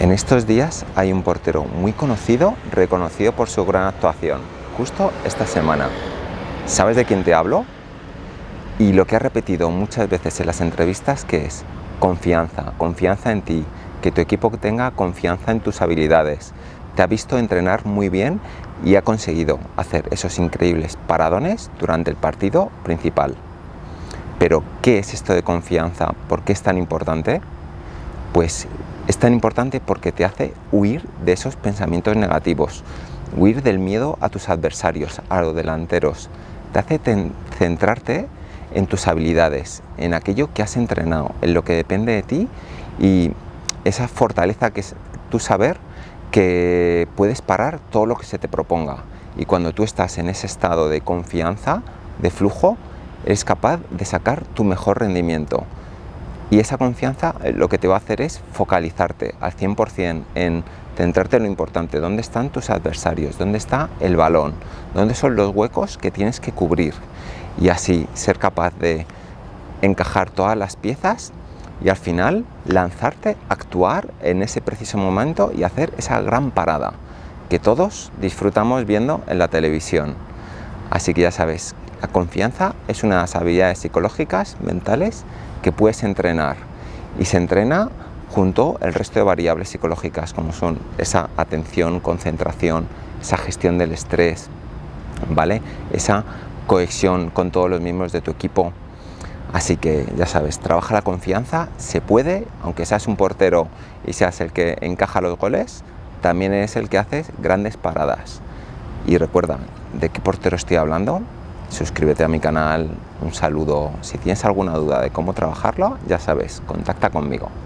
En estos días hay un portero muy conocido, reconocido por su gran actuación, justo esta semana. ¿Sabes de quién te hablo? Y lo que ha repetido muchas veces en las entrevistas que es confianza, confianza en ti, que tu equipo tenga confianza en tus habilidades. Te ha visto entrenar muy bien y ha conseguido hacer esos increíbles paradones durante el partido principal. Pero, ¿qué es esto de confianza? ¿Por qué es tan importante? Pues es tan importante porque te hace huir de esos pensamientos negativos, huir del miedo a tus adversarios, a los delanteros. Te hace centrarte en tus habilidades, en aquello que has entrenado, en lo que depende de ti y esa fortaleza que es tu saber que puedes parar todo lo que se te proponga. Y cuando tú estás en ese estado de confianza, de flujo, eres capaz de sacar tu mejor rendimiento. Y esa confianza eh, lo que te va a hacer es focalizarte al 100% en centrarte en lo importante, dónde están tus adversarios, dónde está el balón, dónde son los huecos que tienes que cubrir y así ser capaz de encajar todas las piezas y al final lanzarte, actuar en ese preciso momento y hacer esa gran parada que todos disfrutamos viendo en la televisión. Así que ya sabes, la confianza es una de las habilidades psicológicas, mentales, que puedes entrenar y se entrena junto al resto de variables psicológicas como son esa atención, concentración, esa gestión del estrés, ¿vale? esa cohesión con todos los miembros de tu equipo. Así que ya sabes, trabaja la confianza, se puede, aunque seas un portero y seas el que encaja los goles, también es el que haces grandes paradas. Y recuerda, ¿de qué portero estoy hablando? Suscríbete a mi canal, un saludo. Si tienes alguna duda de cómo trabajarlo, ya sabes, contacta conmigo.